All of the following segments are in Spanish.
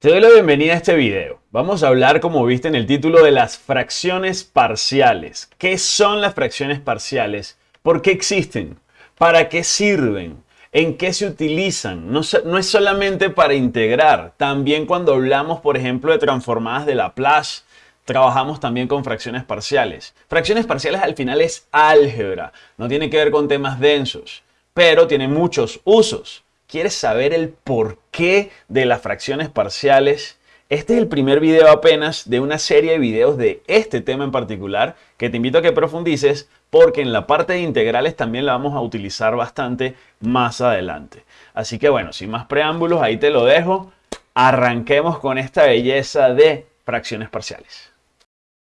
Te doy la bienvenida a este video. Vamos a hablar, como viste en el título, de las fracciones parciales. ¿Qué son las fracciones parciales? ¿Por qué existen? ¿Para qué sirven? ¿En qué se utilizan? No, es solamente para integrar. También cuando hablamos, por ejemplo, de transformadas de Laplace, trabajamos también con fracciones parciales. Fracciones parciales al final es álgebra. No tiene que ver con temas densos, pero tiene muchos usos. ¿Quieres saber el porqué de las fracciones parciales? Este es el primer video apenas de una serie de videos de este tema en particular que te invito a que profundices porque en la parte de integrales también la vamos a utilizar bastante más adelante. Así que bueno, sin más preámbulos, ahí te lo dejo. Arranquemos con esta belleza de fracciones parciales.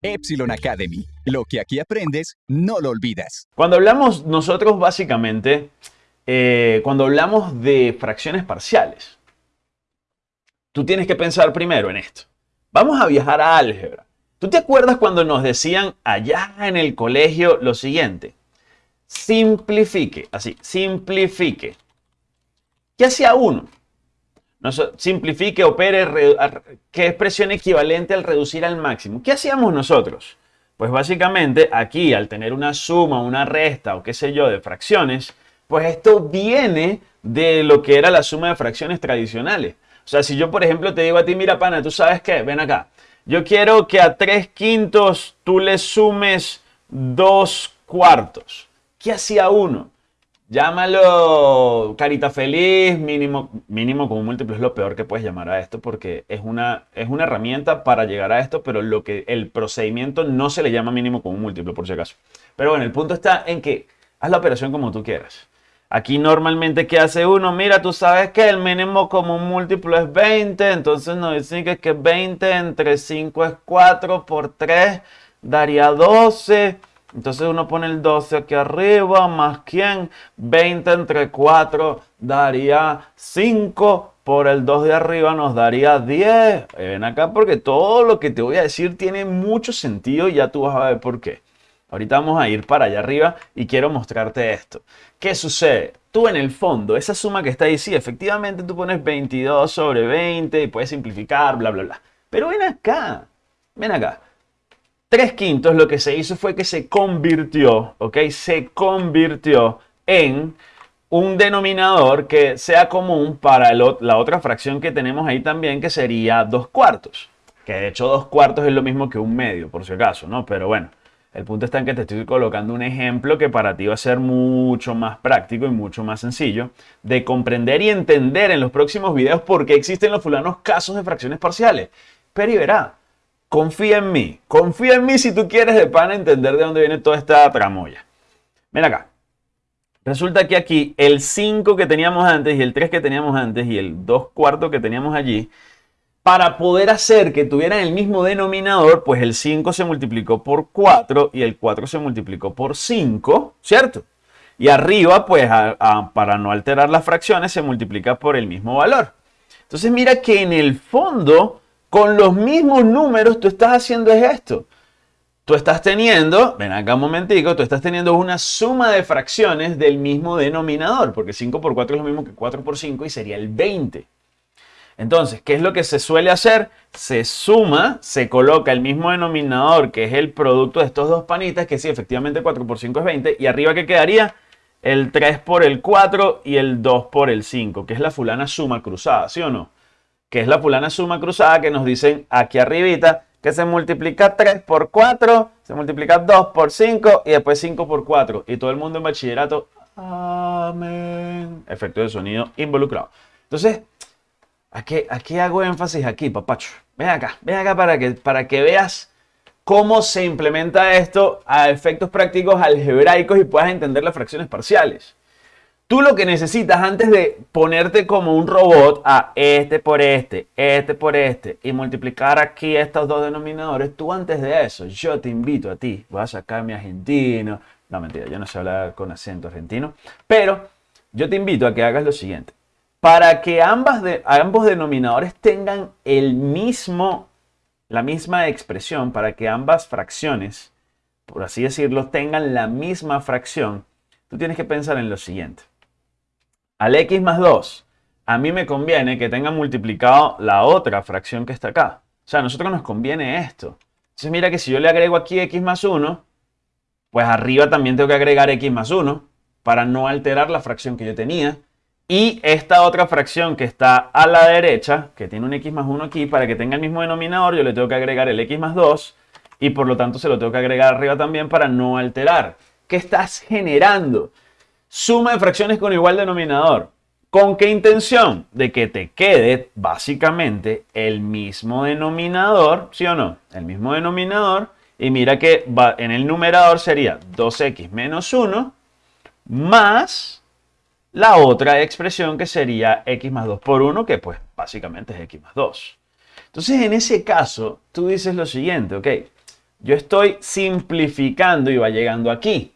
Epsilon Academy. Lo que aquí aprendes, no lo olvidas. Cuando hablamos nosotros básicamente eh, cuando hablamos de fracciones parciales, tú tienes que pensar primero en esto. Vamos a viajar a álgebra. ¿Tú te acuerdas cuando nos decían allá en el colegio lo siguiente? Simplifique, así, simplifique. ¿Qué hacía uno? simplifique, opere, ¿qué expresión equivalente al reducir al máximo? ¿Qué hacíamos nosotros? Pues básicamente aquí, al tener una suma, una resta o qué sé yo de fracciones, pues esto viene de lo que era la suma de fracciones tradicionales. O sea, si yo, por ejemplo, te digo a ti, mira, pana, ¿tú sabes qué? Ven acá. Yo quiero que a 3 quintos tú le sumes 2 cuartos. ¿Qué hacía uno? Llámalo carita feliz, mínimo, mínimo como múltiplo es lo peor que puedes llamar a esto porque es una, es una herramienta para llegar a esto, pero lo que el procedimiento no se le llama mínimo como múltiplo por si acaso. Pero bueno, el punto está en que haz la operación como tú quieras. Aquí normalmente, ¿qué hace uno? Mira, tú sabes que el mínimo común múltiplo es 20, entonces nos dicen que 20 entre 5 es 4 por 3 daría 12. Entonces uno pone el 12 aquí arriba, más quién, 20 entre 4 daría 5, por el 2 de arriba nos daría 10. Ven acá porque todo lo que te voy a decir tiene mucho sentido y ya tú vas a ver por qué. Ahorita vamos a ir para allá arriba y quiero mostrarte esto. ¿Qué sucede? Tú en el fondo, esa suma que está ahí, sí, efectivamente tú pones 22 sobre 20 y puedes simplificar, bla, bla, bla. Pero ven acá, ven acá. 3 quintos lo que se hizo fue que se convirtió, ¿ok? Se convirtió en un denominador que sea común para la otra fracción que tenemos ahí también, que sería 2 cuartos. Que de hecho 2 cuartos es lo mismo que un medio, por si acaso, ¿no? Pero bueno. El punto está en que te estoy colocando un ejemplo que para ti va a ser mucho más práctico y mucho más sencillo de comprender y entender en los próximos videos por qué existen los fulanos casos de fracciones parciales. Pero y verá, confía en mí, confía en mí si tú quieres de pan entender de dónde viene toda esta tramoya. Ven acá. Resulta que aquí el 5 que teníamos antes y el 3 que teníamos antes y el 2 cuartos que teníamos allí para poder hacer que tuvieran el mismo denominador, pues el 5 se multiplicó por 4 y el 4 se multiplicó por 5, ¿cierto? Y arriba, pues para no alterar las fracciones, se multiplica por el mismo valor. Entonces mira que en el fondo, con los mismos números, tú estás haciendo esto. Tú estás teniendo, ven acá un momentico, tú estás teniendo una suma de fracciones del mismo denominador, porque 5 por 4 es lo mismo que 4 por 5 y sería el 20. Entonces, ¿qué es lo que se suele hacer? Se suma, se coloca el mismo denominador, que es el producto de estos dos panitas, que sí, efectivamente 4 por 5 es 20, y arriba ¿qué quedaría? El 3 por el 4 y el 2 por el 5, que es la fulana suma cruzada, ¿sí o no? Que es la fulana suma cruzada que nos dicen aquí arribita que se multiplica 3 por 4, se multiplica 2 por 5 y después 5 por 4. Y todo el mundo en bachillerato, amén. Efecto de sonido involucrado. Entonces, ¿A qué, hago énfasis aquí, papacho? Ven acá, ven acá para que, para que veas cómo se implementa esto a efectos prácticos algebraicos y puedas entender las fracciones parciales. Tú lo que necesitas antes de ponerte como un robot a este por este, este por este y multiplicar aquí estos dos denominadores, tú antes de eso, yo te invito a ti, voy a sacar mi argentino, no mentira, yo no sé hablar con acento argentino, pero yo te invito a que hagas lo siguiente para que ambos denominadores tengan el mismo, la misma expresión, para que ambas fracciones, por así decirlo, tengan la misma fracción, tú tienes que pensar en lo siguiente. Al x más 2 a mí me conviene que tenga multiplicado la otra fracción que está acá. O sea, a nosotros nos conviene esto. Entonces mira que si yo le agrego aquí x más 1, pues arriba también tengo que agregar x más 1 para no alterar la fracción que yo tenía. Y esta otra fracción que está a la derecha, que tiene un x más 1 aquí, para que tenga el mismo denominador, yo le tengo que agregar el x más 2 y por lo tanto se lo tengo que agregar arriba también para no alterar. ¿Qué estás generando? Suma de fracciones con igual denominador. ¿Con qué intención? De que te quede básicamente el mismo denominador, ¿sí o no? El mismo denominador. Y mira que va, en el numerador sería 2x menos 1 más la otra expresión que sería x más 2 por 1, que pues básicamente es x más 2. Entonces en ese caso tú dices lo siguiente, ok, yo estoy simplificando y va llegando aquí.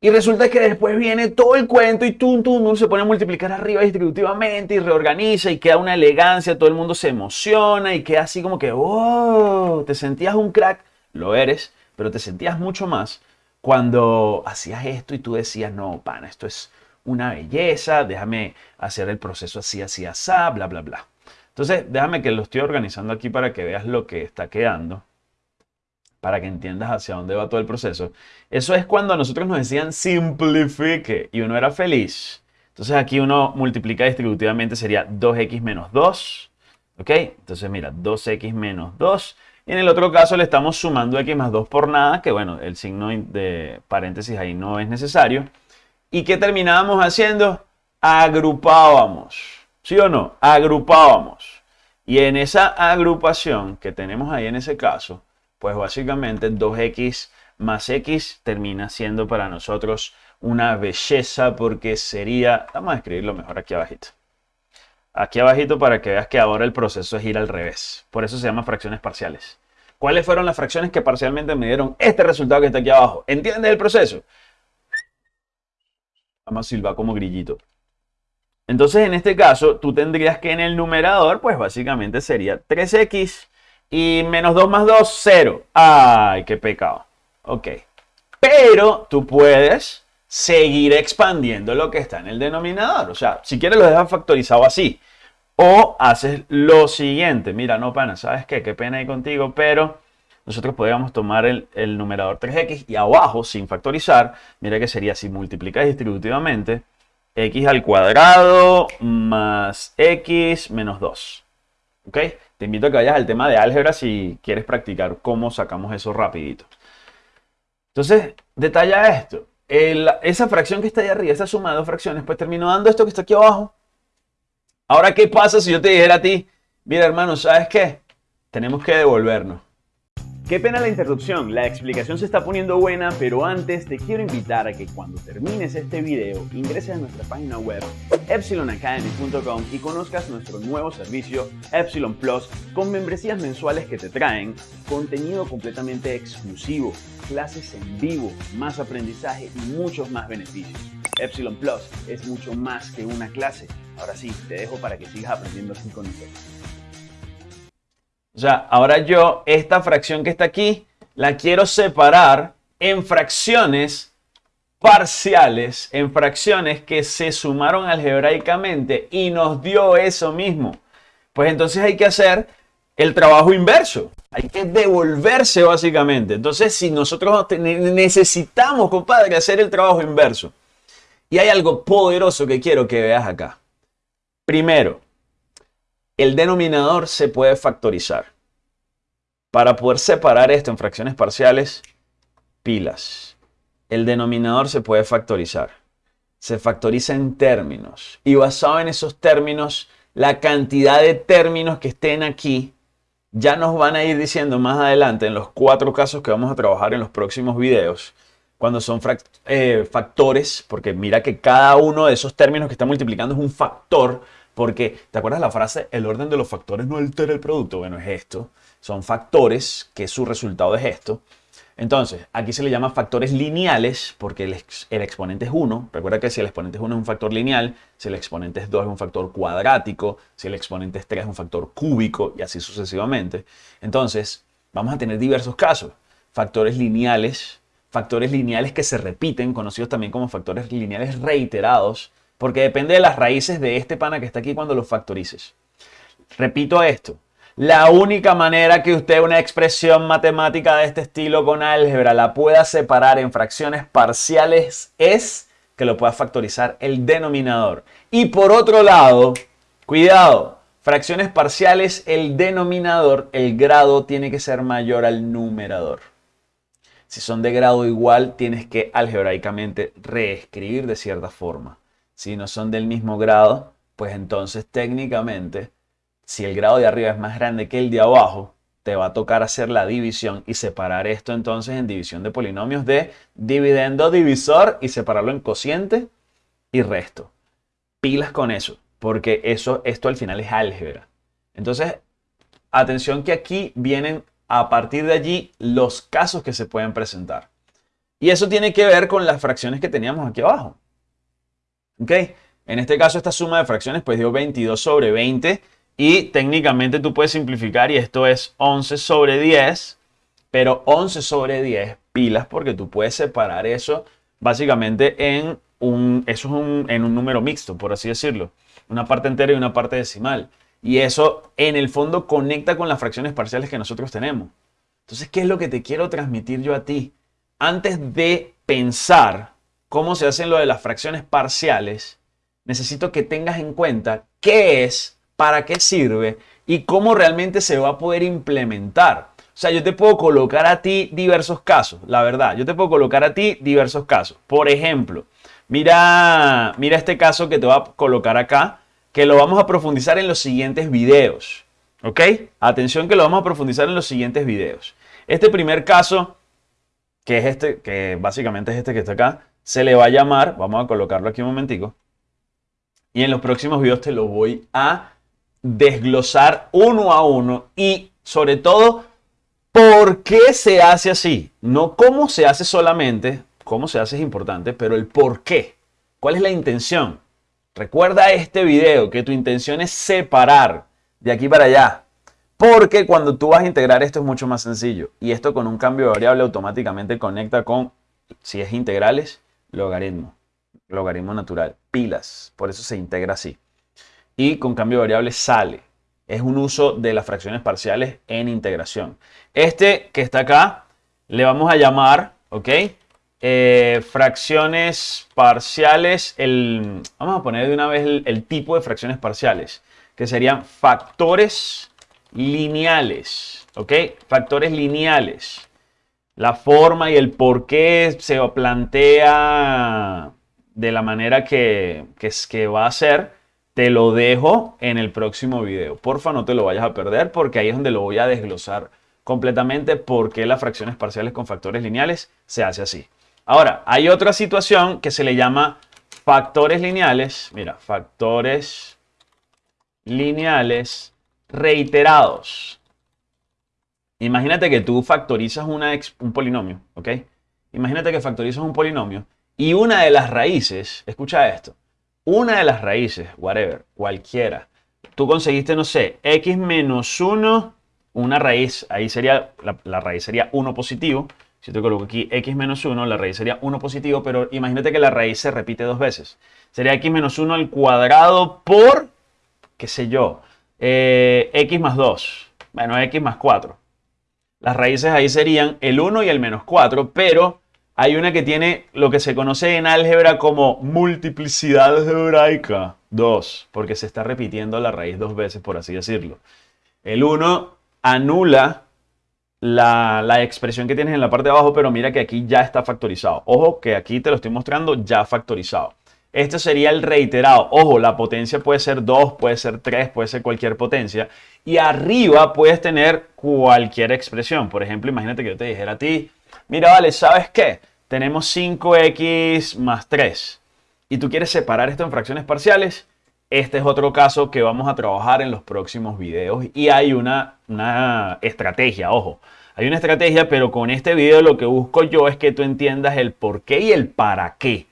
Y resulta que después viene todo el cuento y tum, tum, uno se pone a multiplicar arriba distributivamente y reorganiza y queda una elegancia, todo el mundo se emociona y queda así como que, oh, te sentías un crack, lo eres, pero te sentías mucho más cuando hacías esto y tú decías, no, pana, esto es una belleza, déjame hacer el proceso así, así, así, bla, bla, bla. Entonces, déjame que lo estoy organizando aquí para que veas lo que está quedando para que entiendas hacia dónde va todo el proceso. Eso es cuando a nosotros nos decían simplifique y uno era feliz. Entonces aquí uno multiplica distributivamente sería 2x menos 2. ¿Ok? Entonces mira, 2x menos 2. Y en el otro caso le estamos sumando x más 2 por nada, que bueno, el signo de paréntesis ahí no es necesario. ¿Y qué terminábamos haciendo? Agrupábamos. ¿Sí o no? Agrupábamos. Y en esa agrupación que tenemos ahí en ese caso, pues básicamente 2x más x termina siendo para nosotros una belleza porque sería, vamos a escribirlo mejor aquí abajito. Aquí abajito para que veas que ahora el proceso es ir al revés. Por eso se llama fracciones parciales. ¿Cuáles fueron las fracciones que parcialmente me dieron este resultado que está aquí abajo? ¿Entiendes el proceso? Vamos a silbar como grillito. Entonces, en este caso, tú tendrías que en el numerador, pues básicamente sería 3x y menos 2 más 2, 0. Ay, qué pecado. Ok. Pero tú puedes seguir expandiendo lo que está en el denominador. O sea, si quieres lo dejas factorizado así. O haces lo siguiente. Mira, no, pana, ¿sabes qué? Qué pena ir contigo, pero nosotros podríamos tomar el, numerador 3x y abajo, sin factorizar, mira que sería si multiplicas distributivamente, x al cuadrado más x menos 2. ¿Ok? Te invito a que vayas al tema de álgebra si quieres practicar cómo sacamos eso rapidito. Entonces, detalla esto. esa fracción que está ahí arriba, esa suma de dos fracciones, pues terminó dando esto que está aquí abajo. Ahora, ¿qué pasa si yo te dijera a ti, mira hermano, ¿sabes qué? Tenemos que devolvernos. Qué pena la interrupción, la explicación se está poniendo buena, pero antes te quiero invitar a que cuando termines este video ingreses a nuestra página web epsilonacademy.com y conozcas nuestro nuevo servicio Epsilon Plus con membresías mensuales que te traen contenido completamente exclusivo, clases en vivo, más aprendizaje y muchos más beneficios. Epsilon Plus es mucho más que una clase. Ahora sí, te dejo para que sigas aprendiendo así con nosotros. O sea, ahora yo esta fracción que está aquí la quiero separar en fracciones parciales, en fracciones que se sumaron algebraicamente y nos dio eso mismo. Pues entonces hay que hacer el trabajo inverso. Hay que devolverse básicamente. Entonces, si nosotros necesitamos, compadre, hacer el trabajo inverso. Y hay algo poderoso que quiero que veas acá. Primero, el denominador se puede factorizar. Para poder separar esto en fracciones parciales, pilas. El denominador se puede factorizar. Se factoriza en términos. Y basado en esos términos, la cantidad de términos que estén aquí ya nos van a ir diciendo más adelante en los cuatro casos que vamos a trabajar en los próximos videos cuando son eh, factores, porque mira que cada uno de esos términos que está multiplicando es un factor, porque, ¿te acuerdas la frase? El orden de los factores no altera el producto. Bueno, es esto. Son factores que su resultado es esto. Entonces, aquí se le llama factores lineales porque el, exponente es 1. Recuerda que si el exponente es 1 es un factor lineal, si el exponente es 2 es un factor cuadrático, si el exponente es 3 es un factor cúbico y así sucesivamente. Entonces, vamos a tener diversos casos. Factores lineales, factores lineales que se repiten, conocidos también como factores lineales reiterados, Porque depende de las raíces de este pana que está aquí cuando lo factorices. Repito esto. La única manera que usted una expresión matemática de este estilo con álgebra la pueda separar en fracciones parciales es que lo pueda factorizar el denominador. Y por otro lado, cuidado, fracciones parciales, el denominador, el grado tiene que ser mayor al numerador. Si son de grado igual, tienes que algebraicamente reescribir de cierta forma. Si no son del mismo grado, pues entonces técnicamente, si el grado de arriba es más grande que el de abajo, te va a tocar hacer la división y separar esto entonces en división de polinomios de dividendo divisor y separarlo en cociente y resto. Pilas con eso, porque eso, esto al final es álgebra. Entonces, atención que aquí vienen a partir de allí los casos que se pueden presentar. Y eso tiene que ver con las fracciones que teníamos aquí abajo. ¿Ok? En este caso esta suma de fracciones pues dio 22 sobre 20 y técnicamente tú puedes simplificar y esto es 11 sobre 10, pero 11 sobre 10 pilas porque tú puedes separar eso básicamente en un, eso es un, en un número mixto, por así decirlo. Una parte entera y una parte decimal. Y eso en el fondo conecta con las fracciones parciales que nosotros tenemos. Entonces, ¿qué es lo que te quiero transmitir yo a ti? Antes de pensar cómo se hacen lo de las fracciones parciales, necesito que tengas en cuenta qué es, para qué sirve y cómo realmente se va a poder implementar. O sea, yo te puedo colocar a ti diversos casos, la verdad. Yo te puedo colocar a ti diversos casos. Por ejemplo, mira, mira este caso que te voy a colocar acá que lo vamos a profundizar en los siguientes videos. ¿Ok? Atención que lo vamos a profundizar en los siguientes videos. Este primer caso, que es este, que básicamente es este que está acá, se le va a llamar, vamos a colocarlo aquí un momentico, y en los próximos videos te lo voy a desglosar uno a uno y sobre todo por qué se hace así. No cómo se hace solamente, cómo se hace es importante, pero el por qué. ¿Cuál es la intención? Recuerda este video que tu intención es separar de aquí para allá. Porque cuando tú vas a integrar esto es mucho más sencillo. Y esto con un cambio de variable automáticamente conecta con, si es integrales, logaritmo. Logaritmo natural. Pilas. Por eso se integra así. Y con cambio de variable sale. Es un uso de las fracciones parciales en integración. Este que está acá le vamos a llamar, ¿ok? Eh, fracciones parciales, el, vamos a poner de una vez el, tipo de fracciones parciales, que serían factores lineales, ¿ok? Factores lineales. La forma y el por qué se plantea de la manera que, que, que va a ser, te lo dejo en el próximo video. Porfa, no te lo vayas a perder porque ahí es donde lo voy a desglosar completamente por qué las fracciones parciales con factores lineales se hace así. Ahora, hay otra situación que se le llama factores lineales. Mira, factores lineales reiterados. Imagínate que tú factorizas un polinomio, ¿ok? Imagínate que factorizas un polinomio y una de las raíces, escucha esto, una de las raíces, whatever, cualquiera, tú conseguiste, no sé, x menos 1, una raíz, ahí sería, la, raíz sería 1 positivo, si te coloco aquí x menos 1, la raíz sería 1 positivo, pero imagínate que la raíz se repite dos veces. Sería x menos 1 al cuadrado por, qué sé yo, eh, x más 2. Bueno, x más 4. Las raíces ahí serían el 1 y el menos 4, pero hay una que tiene lo que se conoce en álgebra como multiplicidad algebraica. 2, porque se está repitiendo la raíz dos veces, por así decirlo. El 1 anula la, expresión que tienes en la parte de abajo, pero mira que aquí ya está factorizado. Ojo que aquí te lo estoy mostrando ya factorizado. Este sería el reiterado. Ojo, la potencia puede ser 2, puede ser 3, puede ser cualquier potencia. Y arriba puedes tener cualquier expresión. Por ejemplo, imagínate que yo te dijera a ti, mira, vale, ¿sabes qué? Tenemos 5x más 3. Y tú quieres separar esto en fracciones parciales. Este es otro caso que vamos a trabajar en los próximos videos y hay una, una estrategia, ojo, hay una estrategia, pero con este video lo que busco yo es que tú entiendas el por qué y el para qué.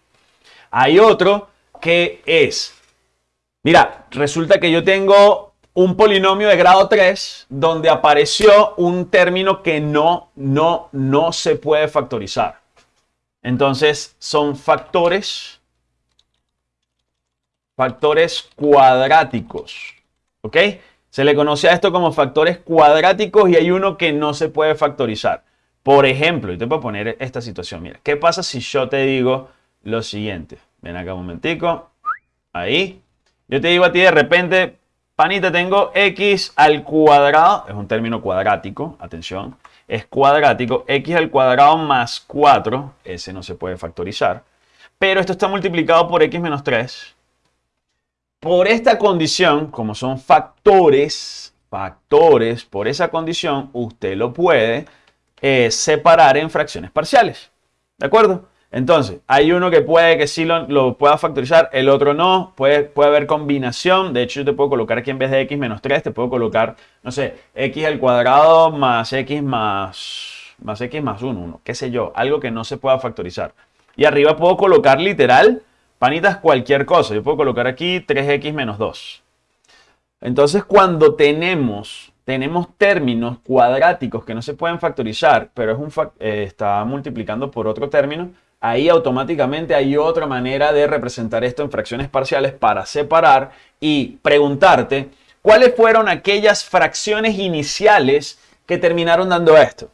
Hay otro que es, mira, resulta que yo tengo un polinomio de grado 3 donde apareció un término que no, no, no se puede factorizar. Entonces son factores factores cuadráticos. ¿Ok? Se le conoce a esto como factores cuadráticos y hay uno que no se puede factorizar. Por ejemplo, y te puedo poner esta situación. Mira, ¿qué pasa si yo te digo lo siguiente? Ven acá un momentico. Ahí. Yo te digo a ti de repente, panita, tengo x al cuadrado. Es un término cuadrático, atención. Es cuadrático. x al cuadrado más 4. Ese no se puede factorizar. Pero esto está multiplicado por x menos 3 por esta condición, como son factores, factores, por esa condición, usted lo puede eh, separar en fracciones parciales. ¿De acuerdo? Entonces, hay uno que puede que sí lo, pueda factorizar, el otro no. Puede, puede haber combinación. De hecho, yo te puedo colocar aquí en vez de x menos 3, te puedo colocar, no sé, x al cuadrado más x más, más x más 1, 1, qué sé yo, algo que no se pueda factorizar. Y arriba puedo colocar literal Panitas, cualquier cosa. Yo puedo colocar aquí 3x menos 2. Entonces, cuando tenemos, tenemos términos cuadráticos que no se pueden factorizar, pero es un eh, está multiplicando por otro término, ahí automáticamente hay otra manera de representar esto en fracciones parciales para separar y preguntarte cuáles fueron aquellas fracciones iniciales que terminaron dando esto.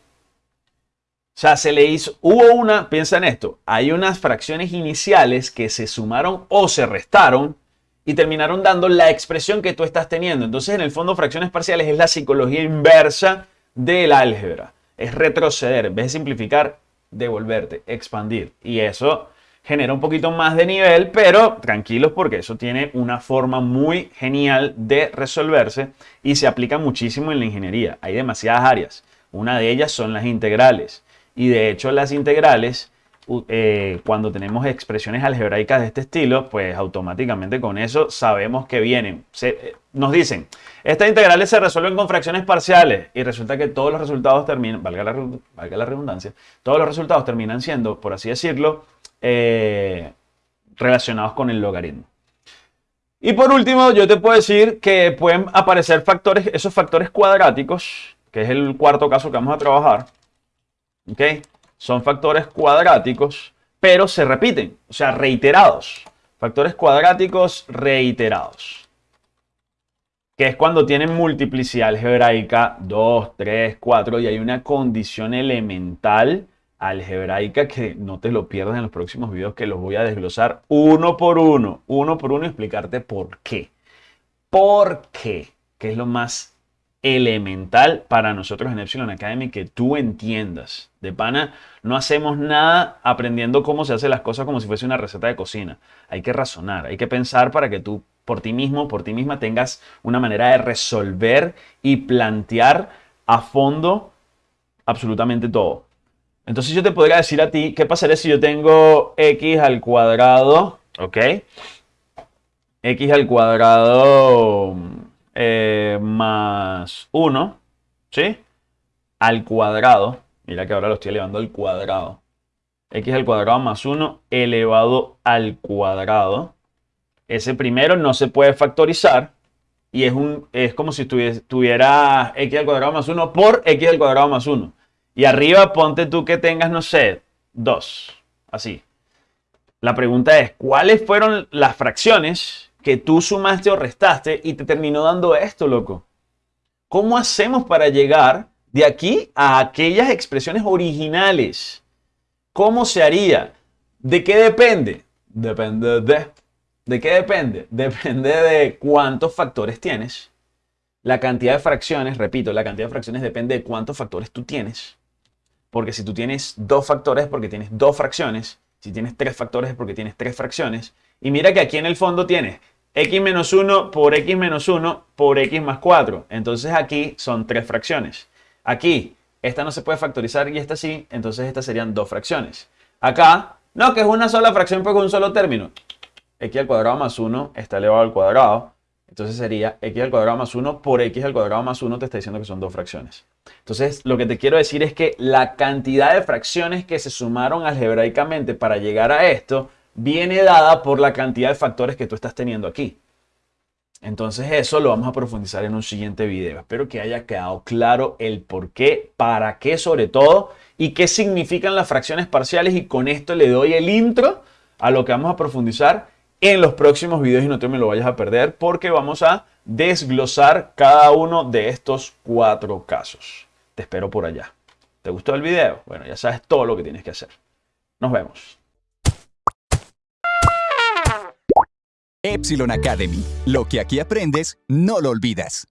O sea, se le hizo, hubo una, piensa en esto, hay unas fracciones iniciales que se sumaron o se restaron y terminaron dando la expresión que tú estás teniendo. Entonces, en el fondo, fracciones parciales es la psicología inversa del álgebra. Es retroceder, en vez de simplificar, devolverte, expandir. Y eso genera un poquito más de nivel, pero tranquilos porque eso tiene una forma muy genial de resolverse y se aplica muchísimo en la ingeniería. Hay demasiadas áreas. Una de ellas son las integrales. Y de hecho las integrales, eh, cuando tenemos expresiones algebraicas de este estilo, pues automáticamente con eso sabemos que vienen. Eh, nos dicen, estas integrales se resuelven con fracciones parciales y resulta que todos los resultados terminan, valga la, valga la redundancia, todos los resultados terminan siendo, por así decirlo, eh, relacionados con el logaritmo. Y por último, yo te puedo decir que pueden aparecer factores, esos factores cuadráticos, que es el cuarto caso que vamos a trabajar, ¿ok? Son factores cuadráticos, pero se repiten, o sea, reiterados. Factores cuadráticos reiterados. Que es cuando tienen multiplicidad algebraica 2, 3, 4 y hay una condición elemental algebraica que no te lo pierdas en los próximos videos que los voy a desglosar uno por uno, uno por uno y explicarte por qué. ¿Por qué? Que es lo más elemental para nosotros en Epsilon Academy que tú entiendas. De pana, no hacemos nada aprendiendo cómo se hacen las cosas como si fuese una receta de cocina. Hay que razonar, hay que pensar para que tú por ti mismo, por ti misma tengas una manera de resolver y plantear a fondo absolutamente todo. Entonces yo te podría decir a ti, ¿qué pasaría si yo tengo x al cuadrado? ¿Ok? x al cuadrado eh, más 1, ¿sí? Al cuadrado. Mira que ahora lo estoy elevando al cuadrado. X al cuadrado más 1 elevado al cuadrado. Ese primero no se puede factorizar. Y es, un, es como si tuviera x al cuadrado más 1 por x al cuadrado más 1. Y arriba ponte tú que tengas, no sé, 2. Así. La pregunta es, ¿cuáles fueron las fracciones que tú sumaste o restaste y te terminó dando esto, loco. ¿Cómo hacemos para llegar de aquí a aquellas expresiones originales? ¿Cómo se haría? ¿De qué depende? Depende de... ¿De qué depende? Depende de cuántos factores tienes. La cantidad de fracciones, repito, la cantidad de fracciones depende de cuántos factores tú tienes. Porque si tú tienes dos factores es porque tienes dos fracciones. Si tienes tres factores es porque tienes tres fracciones. Y mira que aquí en el fondo tienes x menos 1 por x menos 1 por x más 4. Entonces aquí son tres fracciones. Aquí, esta no se puede factorizar y esta sí, entonces estas serían dos fracciones. Acá, no, que es una sola fracción porque un solo término. x al cuadrado más 1 está elevado al cuadrado. Entonces sería x al cuadrado más 1 por x al cuadrado más 1 te está diciendo que son dos fracciones. Entonces, lo que te quiero decir es que la cantidad de fracciones que se sumaron algebraicamente para llegar a esto viene dada por la cantidad de factores que tú estás teniendo aquí. Entonces eso lo vamos a profundizar en un siguiente video. Espero que haya quedado claro el por qué, para qué sobre todo y qué significan las fracciones parciales y con esto le doy el intro a lo que vamos a profundizar en los próximos videos y no te me lo vayas a perder porque vamos a desglosar cada uno de estos cuatro casos. Te espero por allá. ¿Te gustó el video? Bueno, ya sabes todo lo que tienes que hacer. Nos vemos. Epsilon Academy. Lo que aquí aprendes, no lo olvidas.